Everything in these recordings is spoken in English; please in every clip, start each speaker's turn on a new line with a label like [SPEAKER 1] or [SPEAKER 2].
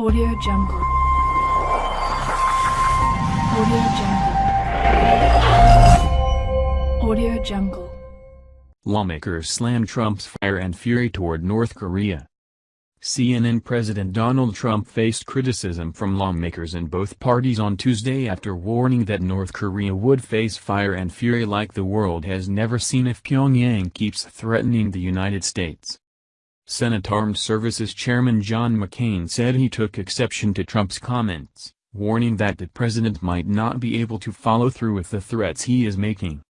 [SPEAKER 1] Audio Jungle. Audio Jungle. Audio Jungle.
[SPEAKER 2] Lawmakers slam Trump's fire and fury toward North Korea. CNN President Donald Trump faced criticism from lawmakers in both parties on Tuesday after warning that North Korea would face fire and fury like the world has never seen if Pyongyang keeps threatening the United States. Senate Armed Services Chairman John McCain said he took exception to Trump's comments, warning that the president might not be able to follow through with the threats he is making.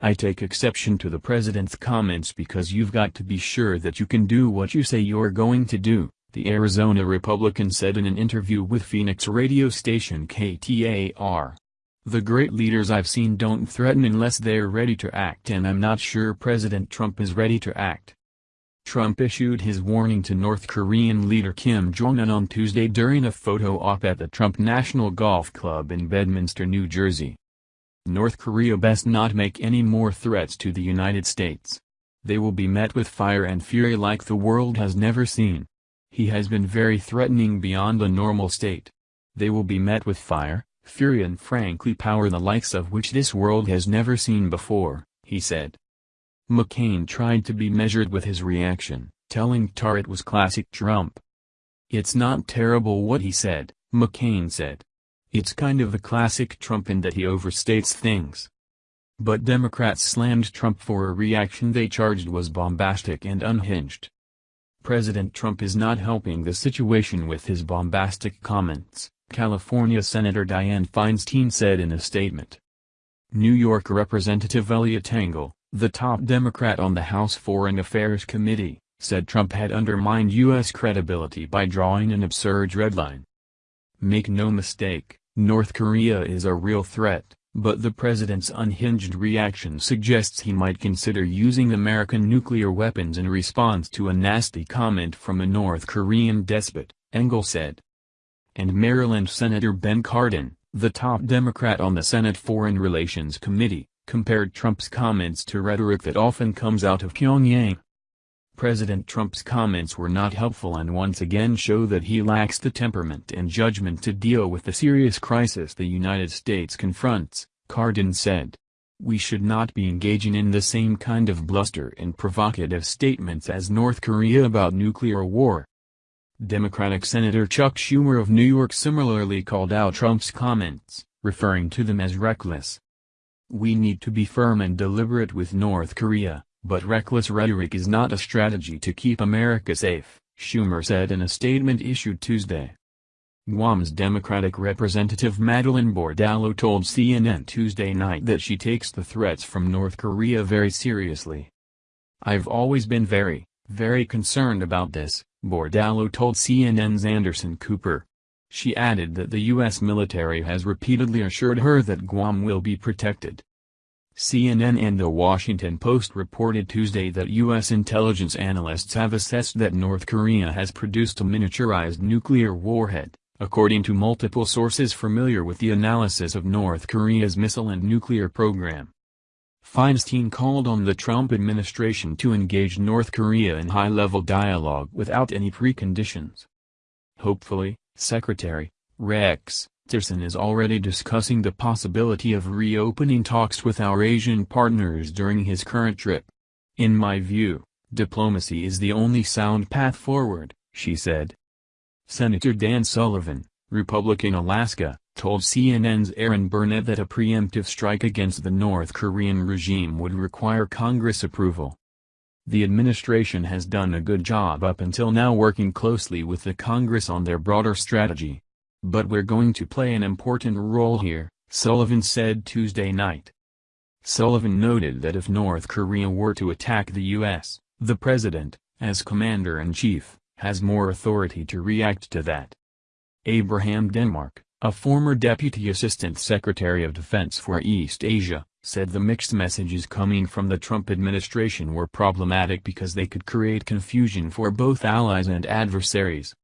[SPEAKER 2] I take exception to the president's comments because you've got to be sure that you can do what you say you're going to do, the Arizona Republican said in an interview with Phoenix radio station KTAR. The great leaders I've seen don't threaten unless they're ready to act and I'm not sure President Trump is ready to act. Trump issued his warning to North Korean leader Kim Jong-un on Tuesday during a photo op at the Trump National Golf Club in Bedminster, New Jersey. North Korea best not make any more threats to the United States. They will be met with fire and fury like the world has never seen. He has been very threatening beyond a normal state. They will be met with fire, fury and frankly power the likes of which this world has never seen before, he said. McCain tried to be measured with his reaction, telling KTAR it was classic Trump. It's not terrible what he said, McCain said. It's kind of a classic Trump in that he overstates things. But Democrats slammed Trump for a reaction they charged was bombastic and unhinged. President Trump is not helping the situation with his bombastic comments, California Senator Dianne Feinstein said in a statement. New York Representative Eliot Engel, the top Democrat on the House Foreign Affairs Committee, said Trump had undermined U.S. credibility by drawing an absurd red line. Make no mistake, North Korea is a real threat, but the president's unhinged reaction suggests he might consider using American nuclear weapons in response to a nasty comment from a North Korean despot, Engel said. And Maryland Senator Ben Cardin, the top Democrat on the Senate Foreign Relations Committee, compared Trump's comments to rhetoric that often comes out of Pyongyang. President Trump's comments were not helpful and once again show that he lacks the temperament and judgment to deal with the serious crisis the United States confronts, Cardin said. We should not be engaging in the same kind of bluster and provocative statements as North Korea about nuclear war. Democratic Senator Chuck Schumer of New York similarly called out Trump's comments, referring to them as reckless. We need to be firm and deliberate with North Korea, but reckless rhetoric is not a strategy to keep America safe, Schumer said in a statement issued Tuesday. Guam's Democratic Representative Madeline Bordallo told CNN Tuesday night that she takes the threats from North Korea very seriously. I've always been very, very concerned about this, Bordallo told CNN's Anderson Cooper. She added that the U.S. military has repeatedly assured her that Guam will be protected. CNN and The Washington Post reported Tuesday that U.S. intelligence analysts have assessed that North Korea has produced a miniaturized nuclear warhead, according to multiple sources familiar with the analysis of North Korea's missile and nuclear program. Feinstein called on the Trump administration to engage North Korea in high-level dialogue without any preconditions. Hopefully, Secretary, Rex, Tillerson is already discussing the possibility of reopening talks with our Asian partners during his current trip. In my view, diplomacy is the only sound path forward, she said. Senator Dan Sullivan, Republican Alaska, told CNN's Erin Burnett that a preemptive strike against the North Korean regime would require Congress approval. The administration has done a good job up until now working closely with the Congress on their broader strategy. But we're going to play an important role here, Sullivan said Tuesday night. Sullivan noted that if North Korea were to attack the U.S., the president, as commander-in-chief, has more authority to react to that. Abraham Denmark, a former Deputy Assistant Secretary of Defense for East Asia, said the mixed messages coming from the Trump administration were problematic because they could create confusion for both allies and adversaries.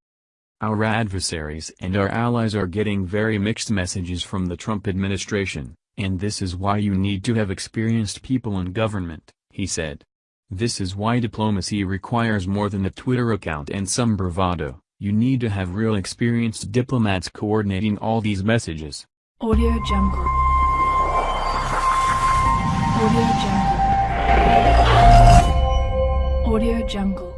[SPEAKER 2] Our adversaries and our allies are getting very mixed messages from the Trump administration, and this is why you need to have experienced people in government, he said. This is why diplomacy requires more than a Twitter account and some bravado, You need to have real experienced diplomats coordinating all these messages.
[SPEAKER 1] Audio Jungle. Audio Jungle. Audio Jungle.